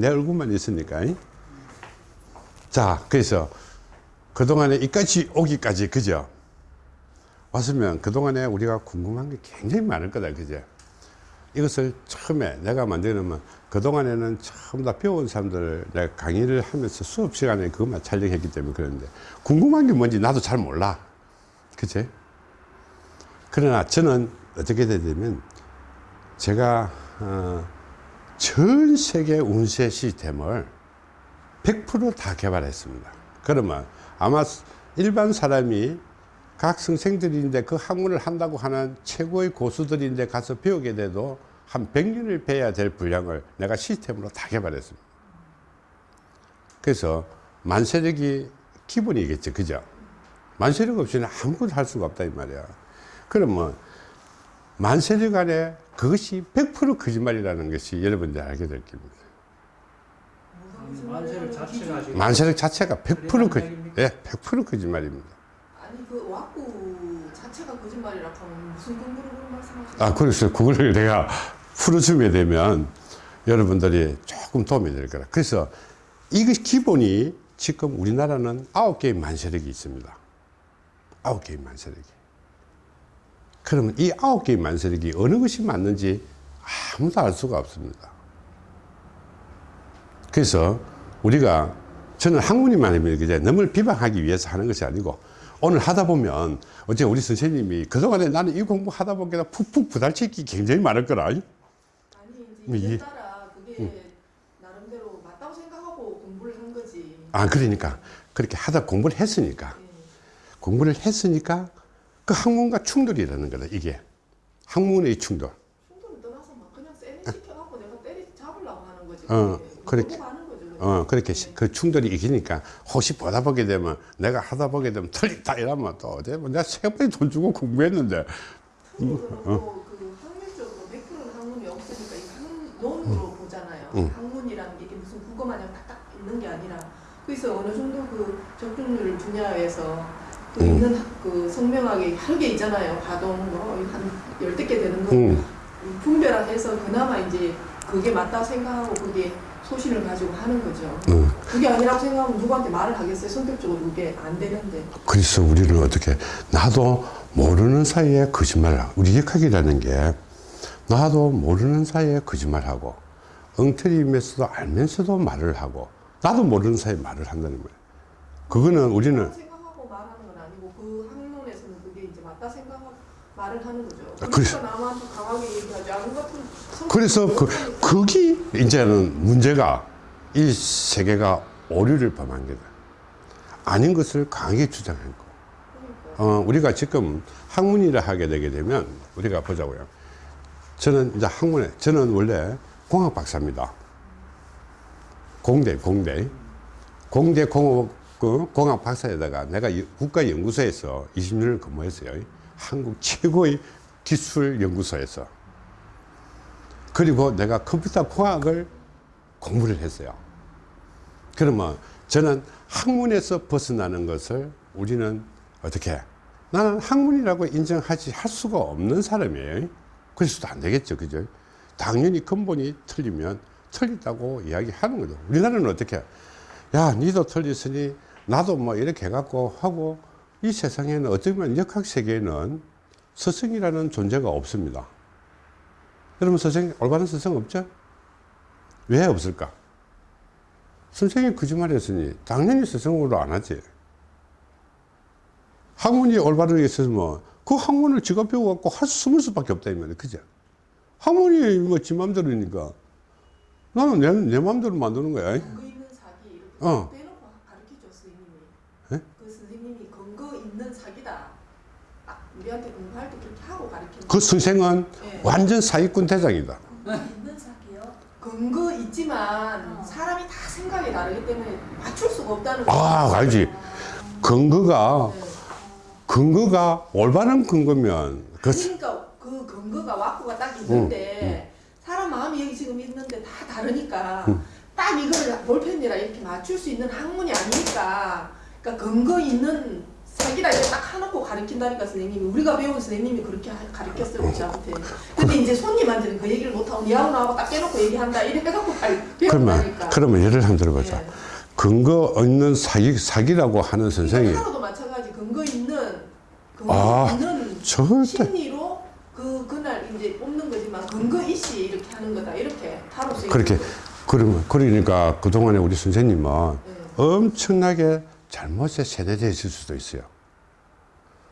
내 얼굴만 있으니까. 자, 그래서 그동안에 이까지 오기까지, 그죠? 왔으면 그동안에 우리가 궁금한 게 굉장히 많을 거다, 그죠? 이것을 처음에 내가 만들면 그동안에는 처음 다 배운 사람들 내가 강의를 하면서 수업 시간에 그것만 촬영했기 때문에 그러는데 궁금한 게 뭔지 나도 잘 몰라. 그치? 그러나 저는 어떻게 되냐면 제가 어, 전 세계 운세 시스템을 100%다 개발했습니다. 그러면 아마 일반 사람이 각 선생들인데 그 학문을 한다고 하는 최고의 고수들인데 가서 배우게 돼도 한 100년을 배워야 될 분량을 내가 시스템으로 다 개발했습니다. 그래서 만세력이 기본이겠죠. 그죠? 만세력 없이는 아무것도 할 수가 없다 이 말이야. 그러면 만세력 안에 그것이 100% 거짓말이라는 것이 여러분들 알게 될 겁니다. 만세력 자체가 만세력 자체가 100% 거, 거짓말입니까? 예, 100% 거짓말입니다. 아니 그 왁구 자체가 거짓말이라 하면 무슨 근거로 그런 말씀하시는 아, 그래서 그거를 내가 풀어주게 되면 여러분들이 조금 도움이 될 거라. 그래서 이것이 기본이 지금 우리나라는 아홉 개의 만세력이 있습니다. 아홉 개의 만세력이. 그러면 이 아홉 개의 만세력이 어느 것이 맞는지 아무도 알 수가 없습니다. 그래서 우리가 저는 학문이만 하면 이제 남을 비방하기 위해서 하는 것이 아니고 오늘 하다 보면 어제 우리 선생님이 그동안에 나는 이 공부 하다 보니까 푹푹 부달치기 굉장히 많을 거라. 아니 뭐 이제 따라 그게 나름대로 맞다고 생각하고 공부를 한 거지. 아, 그러니까. 그렇게 하다 공부를 했으니까. 공부를 했으니까 그 학문과 충돌이라는 거다, 이게. 학문의 충돌. 충돌을 떠나서 막 그냥 세뇌 시켜갖고 내가 때리 잡으려고 하는 거지 어. 그렇게. 어, 그렇게 시- 그 충돌이 이기니까 혹시 보다 보게 되면 내가 하다 보게 되면 틀리다 이러면 또 어제 뭐 내가 세 번이 돈 주고 공부했는데 한국은 또그 학문적으로 100%는 학문이 없으니까 이 학문론으로 보잖아요. 음. 학문이라는 게 이게 무슨 국어 마냥 딱딱 있는 게 아니라 그래서 어느 정도 그 적중률 분야에서 그 음. 있는 학- 그 성명학이 여러 개 있잖아요. 가동 뭐한 열댓 개 되는 거 음, 분별해서 그나마 이제 그게 맞다 생각하고 그게 소신을 가지고 하는 거죠. 음. 그게 아니라고 생각하면 누구한테 말을 하겠어요. 성격적으로 그게 안 되는데. 그래서 우리는 어떻게 나도 모르는 사이에 거짓말을 하고 우리 역학이라는 게 나도 모르는 사이에 거짓말하고 엉터리면서도 알면서도 말을 하고 나도 모르는 사이에 말을 한다는 거예요. 그거는 우리는 건 아니고 그 학론에서는 그게 이제 맞다 생각하고 말을 하는 거죠. 아, 그러니까 그래. 남한테 강하게 얘기하지 성격 그래서 그, 그러니까 그게 이제는 문제가 이 세계가 오류를 범한 거다. 아닌 것을 강하게 주장한 거. 어, 우리가 지금 학문이라 하게 되게 되면 우리가 보자고요. 저는 이제 학문에, 저는 원래 공학 박사입니다. 공대, 공대. 공대 공업, 그 공학 박사에다가 내가 이- 국가연구소에서 20년을 근무했어요. 한국 최고의 기술 연구소에서. 그리고 내가 컴퓨터 공학을 공부를 했어요. 그러면 저는 학문에서 벗어나는 것을 우리는 어떻게 나는 학문이라고 인정하지 할 수가 없는 사람이에요. 그래서도 안 되겠죠. 그죠? 당연히 근본이 틀리면 틀리다고 이야기하는 거죠. 우리나라는 어떻게 야, 니도 틀렸으니 나도 뭐 이렇게 해갖고 하고 이 세상에는 어쩌면 역학 세계에는 스승이라는 존재가 없습니다. 여러분 스승, 올바른 스승 없죠? 왜 없을까? 선생님이 거짓말 했으니 당연히 스승으로 안 하지. 학문이 올바르게 있으면 그 학문을 지가 배워갖고 할 수, 숨을 수밖에 없다, 이 말이야. 그죠? 학문이 뭐지 맘대로니까 나는 내, 내 맘대로 만드는 거야. 어. 빼놓고 가르치죠 선생님이. 예? 그 선생님이 근거 있는 사기다. 아, 우리한테 공부할 때 그렇게 하고 가르치는 그 선생은 예. 완전 사기꾼 대장이다. 있는 사기요? 근거 있지만 사람이 다 생각이 다르기 때문에 맞출 수가 없다는 거죠. 아, 알지. 근거가, 네. 근거가 올바른 근거면, 그, 그러니까 그 근거가 왁구가 딱 있는데 사람 마음이 여기 지금 있는데 다 다르니까 딱 이거를 볼펜이라 이렇게 맞출 수 있는 학문이 아니니까 그러니까 근거 있는 사기라 이렇게 딱 하놓고 가르친다니까 선생님이 우리가 배운 선생님이 그렇게 하- 가르쳤어요 우리 저한테 근데 이제 손님한테는 그 얘기를 못하고 니하고 나하고 딱 깨놓고 얘기한다 이래 해갖고 갈- 그러면, 그러면 예를 한번 들어보자. 예. 근거 없는 사기, 사기라고 하는 선생이 하루도 마찬가지 근거 있는 근거 아, 있는 절대. 심리로 그 그날 이제 뽑는 거지만 근거 이시 이렇게 하는 거다 이렇게 타로 그렇게. 그러면, 그러니까 그동안에 우리 선생님은 예. 엄청나게 잘못에 세뇌되어 있을 수도 있어요.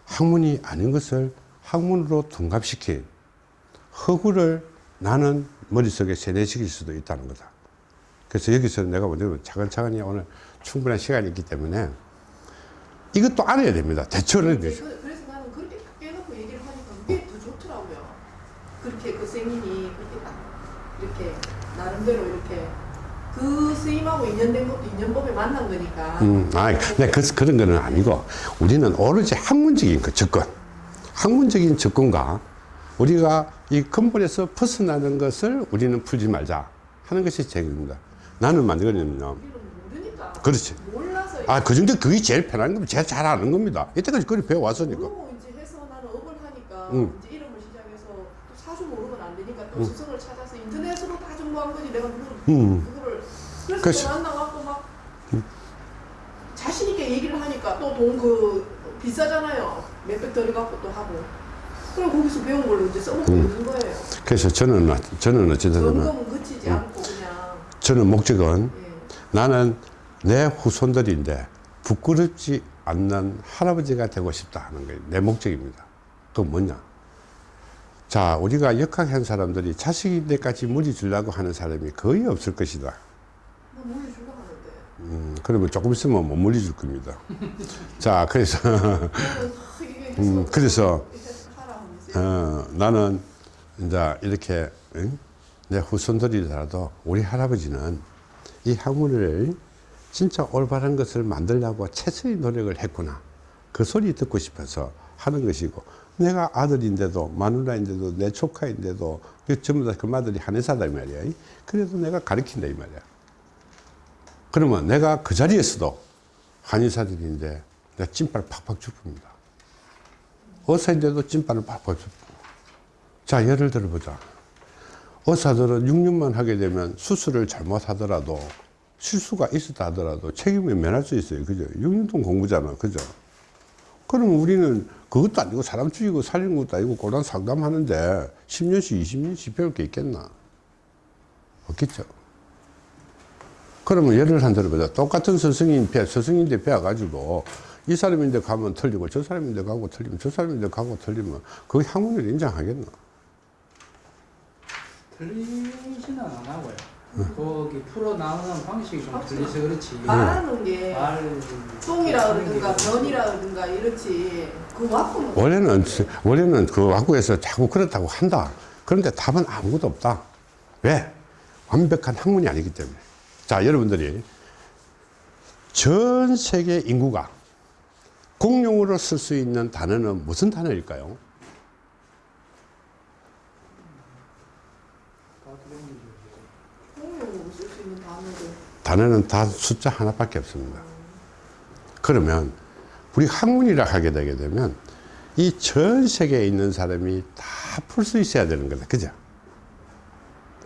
학문이 아닌 것을 학문으로 둔갑시킨 허구를 나는 머릿속에 세뇌시킬 수도 있다는 거다. 그래서 여기서 내가 뭐냐면 차근차근히 오늘 충분한 시간이 있기 때문에 이것도 알아야 됩니다. 대처를. 그- 그래서 나는 그렇게 딱 깨놓고 얘기를 하니까 그게 더 좋더라고요. 그렇게 그 선생님이 그렇게 딱 이렇게 나름대로 이렇게 그 스님하고 인연된 것도 인연법에 만난 거니까. 음, 아, 네, 그, 그런 거는 아니고 우리는 오로지 학문적인 그 접근, 학문적인 접근과 우리가 이 근본에서 벗어나는 것을 우리는 풀지 말자 하는 것이 제입니다. 나는 모르니까. 그렇지. 몰라서. 아, 그 정도 그게 제일 편한 겁니다. 제가 잘 아는 겁니다. 이때까지 그걸 배워왔으니까. 모르고 이제 해서 나는 업을 하니까 응. 이제 이름을 시작해서 또 사주 모르면 안 되니까 또 스승을 찾아서 인터넷으로 다 정보한 거지 내가 누구를 음. 그래서 그렇지. 또 만나갖고 막 자신 있게 얘기를 하니까 또 돈 그 비싸잖아요 몇백 들어갖고 또 하고 그럼 거기서 배운 걸로 이제 써먹고 음. 있는 거예요 그래서 저는, 저는 어쨌든 그치지 않고 그냥 저는 목적은 예. 나는 내 후손들인데 부끄럽지 않는 할아버지가 되고 싶다 하는 게내 목적입니다. 그건 뭐냐? 자, 우리가 역학한 사람들이 자식인데까지 무리 주려고 하는 사람이 거의 없을 것이다. 음, 그러면 조금 있으면 못 물리 줄 겁니다. 자, 그래서, 음, 그래서, 어, 나는 이제 이렇게, 응? 내 후손들이라도 우리 할아버지는 이 학문을 진짜 올바른 것을 만들려고 최선의 노력을 했구나. 그 소리 듣고 싶어서 하는 것이고, 내가 아들인데도, 마누라인데도, 내 조카인데도, 그 전부 다 그 마들이 한의사다, 이 말이야. 그래도 내가 가르친다, 이 말이야. 그러면 내가 그 자리에서도 한의사들인데, 내가 찐빠를 팍팍 줍니다. 의사인데도 찐빠를 팍팍 줍고. 자, 예를 들어보자. 의사들은 6년만 하게 되면 수술을 잘못하더라도 실수가 있었다 하더라도 책임을 면할 수 있어요. 그죠? 6년 동안 공부잖아. 그죠? 그럼 우리는 그것도 아니고 사람 죽이고 살리는 것도 아니고 고난 상담하는데 10년씩 20년씩 배울 게 있겠나? 없겠죠. 그러면 예를 한 들어보자. 똑같은 스승인 배, 스승인데 배워가지고 이 사람인데 가면 틀리고 저 사람인데 가고 틀리면 저 사람인데 가고 틀리면 그 학문을 인정하겠나? 틀리지는 안 하고요. 거기 풀어 나오는 방식이 좀 틀려서 그렇지. 말하는 게말 똥이라 그러든가 변이라 그러든가 이렇지 그 와꾸는 원래는 원래는 그 학교에서 자꾸 그렇다고 한다. 그런데 답은 아무것도 없다. 왜? 완벽한 학문이 아니기 때문에. 자, 여러분들이 전 세계 인구가 공용으로 쓸 수 있는 단어는 무슨 단어일까요? 단어는 다 숫자 하나밖에 없습니다. 그러면 우리 학문이라 하게 되게 되면 이 전 세계에 있는 사람이 다 풀 수 있어야 되는 거다. 그죠?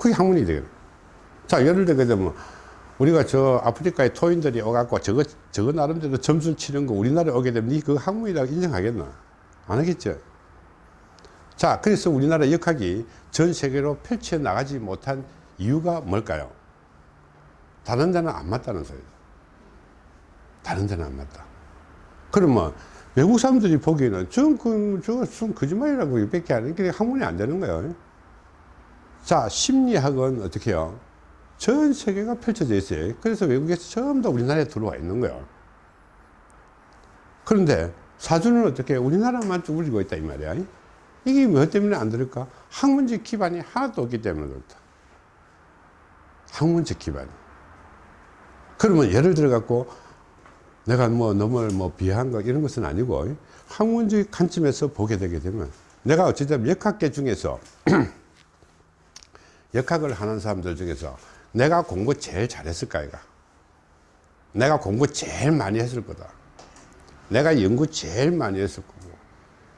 그게 학문이 되거든. 자, 예를 들게 되면 우리가 저 아프리카의 토인들이 오갖고 저거, 저거 나름대로 점수를 치는 거 우리나라에 오게 되면 니그 학문이라고 인정하겠나? 안 하겠죠? 자, 그래서 우리나라 역학이 전 세계로 펼쳐 나가지 못한 이유가 뭘까요? 다른 데는 안 맞다는 소리다. 다른 데는 안 맞다. 그러면 외국 사람들이 보기에는 전 그, 저거 좀 거짓말이라고 이밖에 안 해. 학문이 안 되는 거예요. 자, 심리학은 어떻게 해요? 전 세계가 펼쳐져 있어요. 그래서 외국에서 전부 다 우리나라에 들어와 있는 거예요. 그런데 사주는 어떻게 우리나라만 쭈그리고 있다 이 말이야. 이게 뭐 때문에 안 들을까? 학문적 기반이 하나도 없기 때문에 그렇다. 학문적 기반이. 그러면 예를 들어 갖고 내가 뭐 너무 뭐 비하한 거 이런 것은 아니고 학문적 관점에서 보게 되게 되면 내가 어쨌든 역학계 중에서 역학을 하는 사람들 중에서 내가 공부 제일 잘했을까 이가. 내가 공부 제일 많이 했을 거다. 내가 연구 제일 많이 했을 거고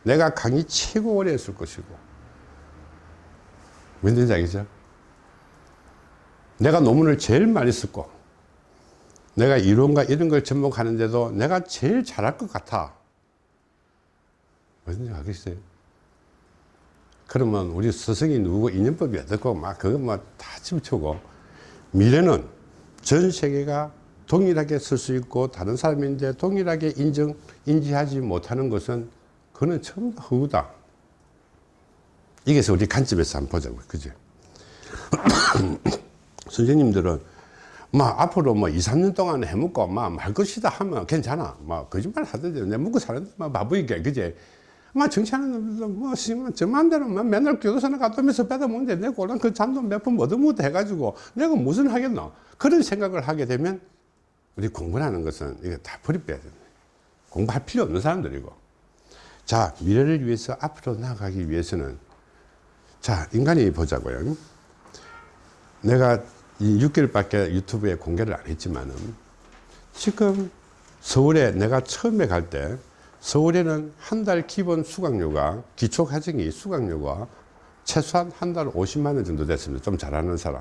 내가 강의 최고 오래 했을 것이고. 왠지 알겠죠? 내가 논문을 제일 많이 썼고 내가 이론과 이런 걸 접목하는데도 내가 제일 잘할 것 같아. 무슨 알겠어요? 그러면 우리 스승이 누구고 인연법이 어떻고 막 그거 뭐다 집어치고 미래는 전 세계가 동일하게 쓸 수 있고 다른 사람인데 동일하게 인정 인지하지 못하는 것은 그는 전부 다 허구다. 이게서 우리 관점에서 한번 보자고 그죠 선생님들은 막 앞으로 뭐 2, 3년 동안 해먹고 막말 것이다 하면 괜찮아. 막 거짓말 하던데 내 먹고 사는데 막 바보이게 그제 막 정치하는 놈들도 뭐, 씨, 뭐, 저 맘대로 막 맨날 교도소나 갔다면서 빼다 먹는데 내 골랑 그 잠도 몇 번 얻어먹다 해가지고 내가 무슨 하겠노? 그런 생각을 하게 되면 우리 공부라는 것은 이거 다 버리빼야 된다. 공부할 필요 없는 사람들이고. 자, 미래를 위해서 앞으로 나아가기 위해서는 자, 인간이 보자고요. 내가 이 6개월밖에 유튜브에 공개를 안 했지만은 지금 서울에 내가 처음에 갈때 서울에는 한 달 기본 수강료가 기초 과정이 수강료가 최소한 한 달 50만 원 정도 됐습니다. 좀 잘하는 사람.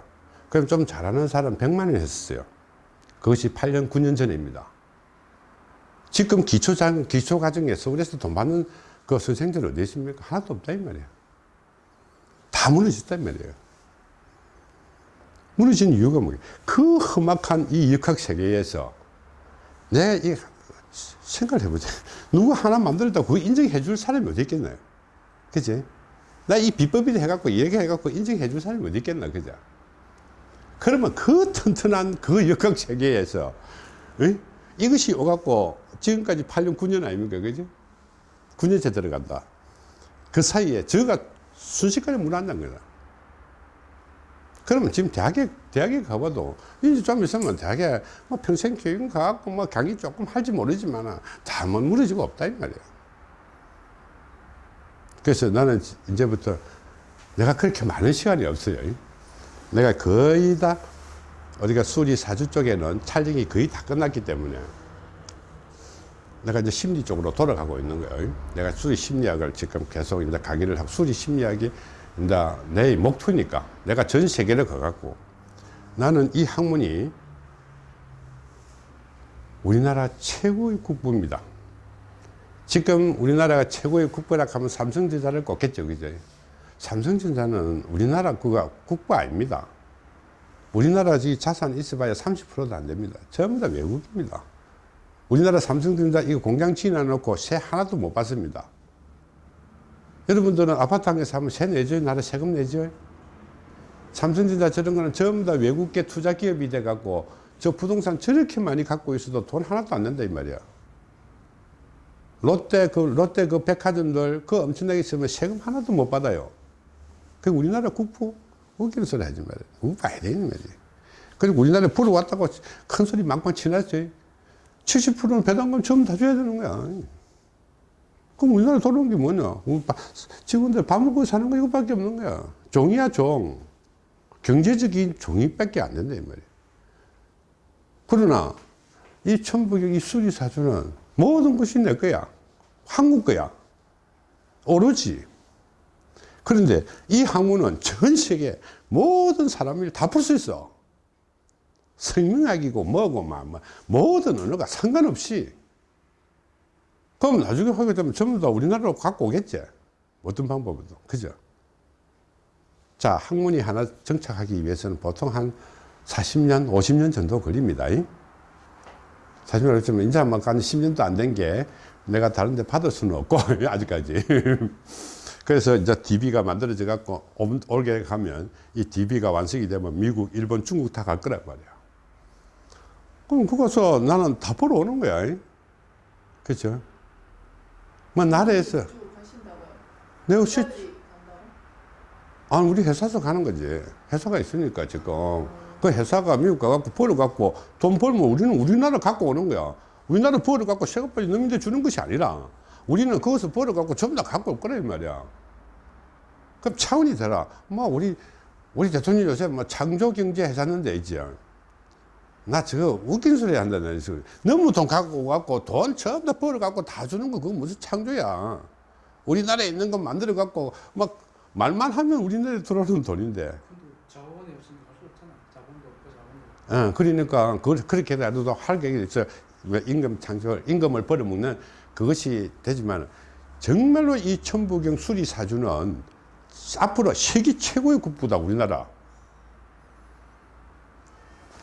그럼 좀 잘하는 사람 100만 원 했었어요. 그것이 8년 9년 전입니다. 지금 기초 장 기초 과정에 서울에서 돈 받는 그 선생들 어디 있습니까? 하나도 없다 이 말이에요. 다 무너졌다 이 말이에요. 무너진 이유가 뭐예요? 그 험악한 이 역학 세계에서 내이 생각을 해보자. 누구 하나 만들었다고 그거 인정해 줄 사람이 어디 있겠나요? 그지? 나 이 비법이다 해갖고 얘기해 갖고 인정해 줄 사람이 어디 있겠나, 그죠? 그러면 그 튼튼한 그 역학 세계에서, 어? 이것이 오갖고 지금까지 8년, 9년 아닙니까? 그죠? 9년째 들어간다. 그 사이에 저가 순식간에 무너진다는 거다. 그러면 지금 대학에, 대학에 가봐도, 이제 좀 있으면 대학에 뭐 평생 교육 가갖고 뭐 강의 조금 할지 모르지만 다뭐 무너지고 없다, 이 말이야. 그래서 나는 이제부터 내가 그렇게 많은 시간이 없어요. 내가 거의 다, 어디가 수리 사주 쪽에는 촬영이 거의 다 끝났기 때문에 내가 이제 심리 쪽으로 돌아가고 있는 거예요. 내가 수리 심리학을 지금 계속 이제 강의를 하고 수리 심리학이 이제 내 목표니까 내가 전 세계를 가갖고 나는 이 학문이 우리나라 최고의 국부입니다. 지금 우리나라가 최고의 국부라 하면 삼성전자를 꼽겠죠. 그죠? 삼성전자는 우리나라 그가 국부 아닙니다. 우리나라 지 자산 있어봐야 30%도 안 됩니다. 전부 다 외국입니다. 우리나라 삼성전자 이거 공장 지어놓고 세 하나도 못 받습니다. 여러분들은 아파트 한 개 사면 세 내죠? 나라 세금 내죠? 삼성전자 저런 거는 전부 다 외국계 투자 기업이 돼 갖고 저 부동산 저렇게 많이 갖고 있어도 돈 하나도 안 낸다 이 말이야. 롯데 그 롯데 그 백화점들 그 엄청나게 있으면 세금 하나도 못 받아요. 그 우리나라 국부 웃기는 소리 하지 말이야. 그거 봐야 되는 말이야. 그리고 우리나라에 불어 왔다고 큰 소리 망망 치놨지. 70%는 배당금 전부 다 줘야 되는 거야. 그럼 우리나라 돌아온 게 뭐냐? 직원들 밥 먹고 사는 거 이거밖에 없는 거야. 종이야, 종. 경제적인 종이밖에 안 된다, 이 말이야. 그러나, 이 천부경, 이 수리사주는 모든 것이 내 거야. 한국 거야. 오로지. 그런데 이 학문은 전 세계 모든 사람을 다 풀 수 있어. 생명학이고 뭐고 막, 뭐, 모든 언어가 상관없이 그럼 나중에 하게 되면 전부 다 우리나라로 갖고 오겠지. 어떤 방법으로. 그죠? 자, 학문이 하나 정착하기 위해서는 보통 한 40년, 50년 정도 걸립니다. 40년 그렇지만 이제 한번 간 10년도 안 된 게 내가 다른 데 받을 수는 없고, 아직까지. 그래서 이제 DB가 만들어져 갖고 올- 올게 가면 이 DB가 완성이 되면 미국, 일본, 중국 다 갈 거란 말이야. 그럼 그거서 나는 다 보러 오는 거야. 그죠? 뭐 나라에서? 내가 실 어디까지 간다고? 아니 우리 회사에서 가는 거지. 회사가 있으니까 지금. 그 회사가 미국 가갖고 벌어 갖고 돈 벌면 우리는 우리나라 갖고 오는 거야. 우리나라 벌어 갖고 세금까지 넘는데 주는 것이 아니라 우리는 거기서 벌어 갖고 전부 다 갖고 올 거라 이 말이야. 그럼 차원이 되라. 뭐 우리 우리 대통령 요새 뭐 창조 경제 회사는 데 있지 나 저거 웃긴 소리 한다는 소리. 너무 돈 갖고 갖고 돈 전부 다 벌어 갖고 다 주는 거 그거 무슨 창조야. 우리나라에 있는 거 만들어 갖고 막 말만 하면 우리나라에 들어오는 돈인데. 근데 자원이 없으면 할수 없잖아. 자본도 없고 자본도 없고. 어, 그러니까 그, 그렇게 해도 할 계획이 있어. 왜 임금 창조, 임금을 벌어먹는 그것이 되지만 정말로 이 천부경 수리 사주는 앞으로 세계 최고의 국부다 우리나라.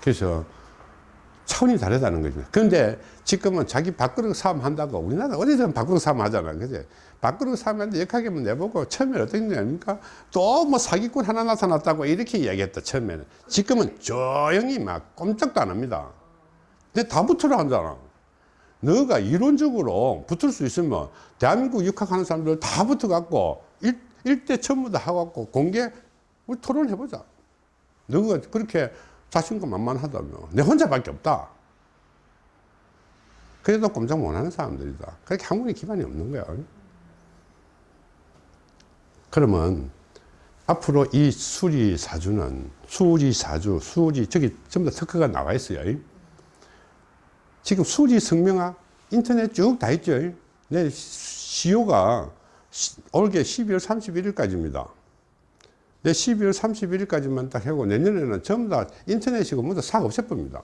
그래서 차원이 다르다는 거죠. 그런데 지금은 자기 밥그릇 싸움 한다고 우리나라 어디든 밥그릇 싸움 하잖아. 그지? 밥그릇 싸움 하는데 역하게만 내보고 처음에 어떤 게 아닙니까? 또 뭐 사기꾼 하나 나타났다고 이렇게 이야기했다, 처음에는. 지금은 조용히 막 꼼짝도 안 합니다. 근데 다 붙으러 한잖아. 너가 이론적으로 붙을 수 있으면 대한민국 육학하는 사람들 다 붙어갖고 일, 일대 전부 다 하갖고 공개 우리 토론해보자. 너가 그렇게 자신감 만만하다며. 내 혼자밖에 없다. 그래도 꼼짝 못하는 사람들이다. 그렇게 학문의 기반이 없는 거야. 그러면 앞으로 이 수리사주는 수리사주, 수리, 저기 전부 다 특허가 나와 있어요. 지금 수리 성명화 인터넷 쭉 다 있죠. 내 시효가 시- 올게 12월 31일까지입니다. 내 12월 31일까지만 딱 하고 내년에는 전부 다 인터넷이고 모두 싹 없애봅니다.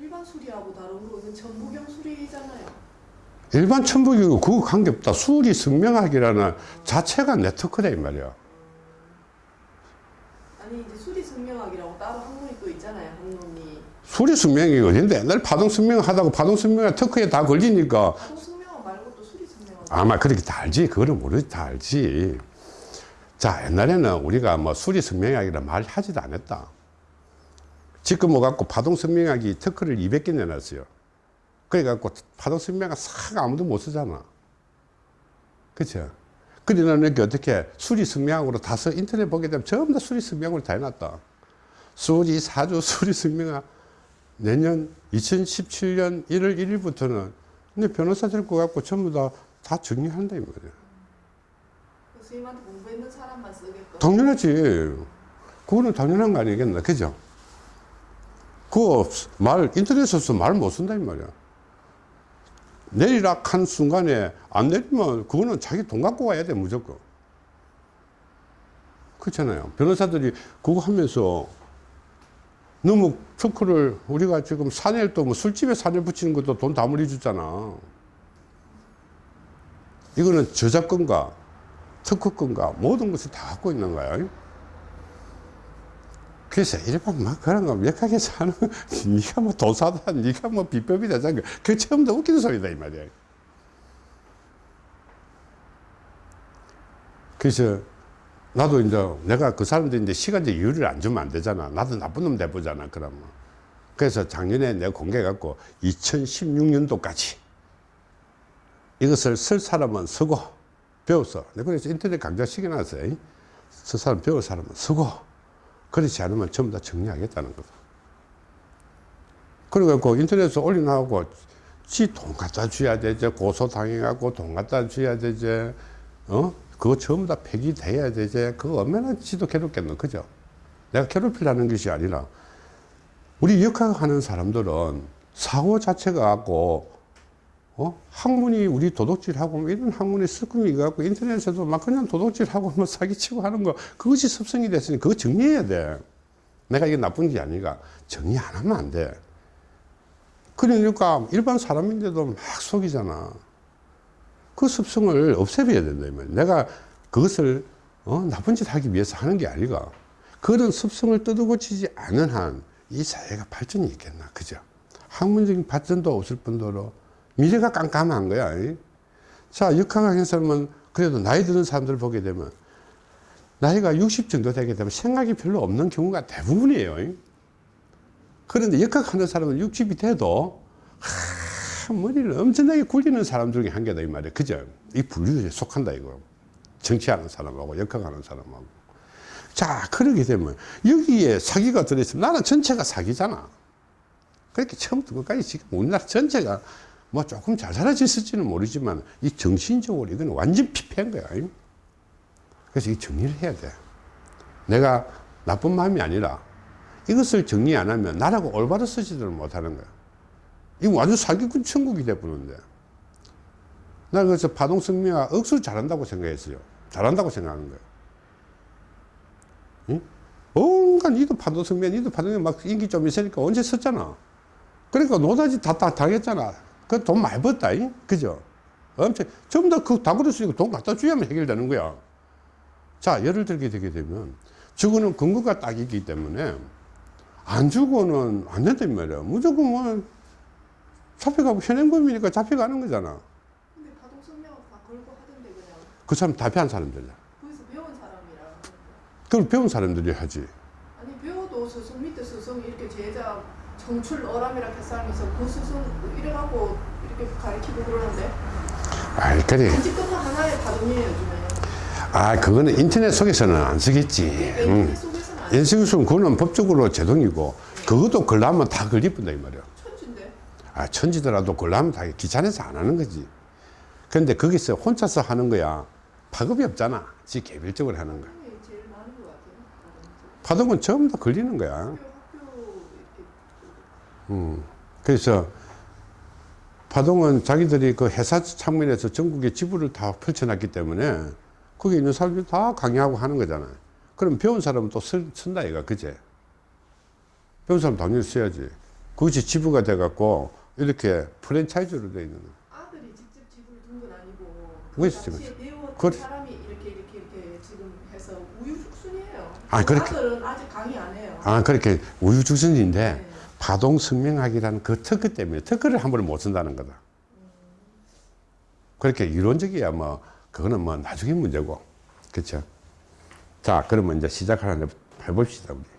일반 수리하고 다르고 이건 전부경 수리잖아요. 일반 천부교육 그거 관계없다. 수리 성명학이라는 자체가 네트워크다 이 말이야. 아니 이제 수리 승명학이라고 따로 학문이 또 있잖아요. 학문이 수리 성명이 어딘데? 옛날 파동 성명 하다고 파동 성명학 특허에 다 걸리니까 아마 그렇게 다 알지. 그거는 모르지. 다 알지. 자, 옛날에는 우리가 뭐 수리 성명학이라 말 하지도 않았다. 지금 뭐 갖고 파동 성명학이 특허를 200개 내놨어요. 그래갖고 파동 성명학 싹 아무도 못 쓰잖아. 그쵸? 그러나 이렇게 어떻게 수리 성명학으로 다 써, 인터넷 보게 되면 전부 다 수리 성명학으로 다 해놨다. 수리 사주 수리 성명학 내년 2017년 1월 1일부터는 근데 변호사들 거 갖고 전부 다, 다 정리한다 이 말이야. 스님한테 공부했는 사람만 쓰게끔. 당연하지. 그거는 당연한 거 아니겠나. 그죠? 그거 말, 인터넷에서 말 못 쓴다 이 말이야. 내리락 한 순간에 안 내리면 그거는 자기 돈 갖고 와야 돼 무조건. 그렇잖아요. 변호사들이 그거 하면서 너무 특허를 우리가 지금 사내를 또뭐 술집에 사내 붙이는 것도 돈 다 물이 주잖아. 이거는 저작권과 특허권과 모든 것을 다 갖고 있는 거야. 그래서 일반 막 그런 거 몇하게 사는 네가 뭐 도사다 네가 뭐 비법이다 그 처음부터 웃기는 소리다 이 말이야. 그래서 나도 이제 내가 그 사람들인데 시간제 이유를 안 주면 안 되잖아. 나도 나쁜 놈 내보잖아. 그러면. 그래서 작년에 내가 공개해갖고 2016년도까지 이것을 쓸 사람은 쓰고. 내가 그래서 인터넷 강좌 시켜놨어요. 쓸 사람 배울 사람은 쓰고 그렇지 않으면 전부 다 정리하겠다는 거다. 그래갖고 인터넷에 올려놔고 지 돈 갖다 줘야 되지 고소 당해갖고 돈 갖다 줘야 되지 어 그거 전부 다 폐기돼야 되지 그거 얼마나 지도 괴롭겠노 그죠 내가 괴롭히려는 것이 아니라 우리 역학하는 사람들은 사고 자체가 갖고 어? 학문이 우리 도둑질하고 뭐 이런 학문이 습관이 갖고 인터넷에도 막 그냥 도둑질하고 뭐 사기치고 하는 거 그것이 습성이 됐으니 그거 정리해야 돼. 내가 이게 나쁜 게 아니라 정리 안 하면 안 돼. 그러니까 일반 사람인데도 막 속이잖아. 그 습성을 없애버려야 된다. 내가 그것을 어? 나쁜 짓 하기 위해서 하는 게 아니가. 그런 습성을 뜯어고치지 않은 한 이 사회가 발전이 있겠나. 그죠? 학문적인 발전도 없을 뿐더러 미래가 깜깜한 거야. 이. 자, 역학학의 사람은 그래도 나이 드는 사람들 보게 되면 나이가 60 정도 되게 되면 생각이 별로 없는 경우가 대부분이에요. 이. 그런데 역학하는 사람은 60이 돼도 하, 머리를 엄청나게 굴리는 사람 중에 한 개다 이 말이야. 그죠? 이 분류에 속한다 이거. 정치하는 사람하고 역학하는 사람하고. 자, 그러게 되면 여기에 사기가 들어있으면 나는 전체가 사기잖아. 그렇게 처음부터 끝까지 지금 우리나라 전체가 뭐 조금 잘 살아졌을지는 모르지만 이 정신적으로 이건 완전 피폐한 거야. 그래서 이 정리를 해야 돼. 내가 나쁜 마음이 아니라 이것을 정리 안 하면 나라고 올바로 쓰지를 못하는 거야. 이거 완전 사기꾼 천국이 돼버리는데. 나는 그래서 파동성미가 억수로 잘한다고 생각했어요. 잘한다고 생각하는 거예요. 응? 온갖 니도 파동성미, 니도 파동성미 막 인기 좀 있으니까 언제 썼잖아. 그러니까 노다지 다, 다 당했잖아. 그 돈 많이 벌었다. 이? 그죠? 엄청, 전부 다 그, 다 그랬으니까 돈 갖다 줘야만 해결되는 거야. 자, 예를 들게 되게 되면, 저거는 근거가 딱 있기 때문에, 안 주고는 안 된단 말이야. 무조건 뭐, 잡혀가고 현행범이니까 잡혀가는 거잖아. 근데 파동 성명은 다 걸고 하던데 그냥 그 사람 답변한 사람들이야. 거기서 배운 사람이라. 그걸 배운 사람들이 하지. 아니 배워도 스승 밑에 스승 이렇게 제자 정출 어람이라 그 스승 이래갖고 이렇게 가르치고 그러는데. 단지 끝은 하나의 파동이에요 요즘에. 아, 그거는 인터넷 속에서는 안 쓰겠지. 그러니까 응. 인터넷 속에서는 안 인식수는 그거는 법적으로 제동이고, 그것도 걸라면 다 걸리뿐다, 이 말이야. 천진데. 아, 천지더라도 걸라면 다 귀찮아서 안 하는 거지. 근데 거기서 혼자서 하는 거야. 파급이 없잖아. 지 개별적으로 하는 거야. 파동은 전부 다 걸리는 거야. 음. 그래서 파동은 자기들이 그 회사 창문에서 전국에 지부를 다 펼쳐놨기 때문에 거기 있는 사람들이 다 강의하고 하는 거잖아요. 그럼 배운 사람은 또 쓴, 쓴다 이가 그제? 배운 사람 당연히 써야지. 그것이 지부가 돼갖고 이렇게 프랜차이즈로 돼 있는 거야. 아들이 직접 집을 둔건 아니고 왜그 당시에 배웠던 그래. 사람이 이렇게 이렇게 이렇게 지금 해서 우유죽순이에요. 아, 그렇게- 아들은 아직 강의 안 해요. 아, 그렇게 우유죽순인데 네. 파동 성명학이라는 그 특허 때문에 특허를 함부로 못 쓴다는 거다. 그렇게 이론적이야 뭐 그거는 뭐 나중에 문제고 그렇죠. 자 그러면 이제 시작하는 해봅시다 우리.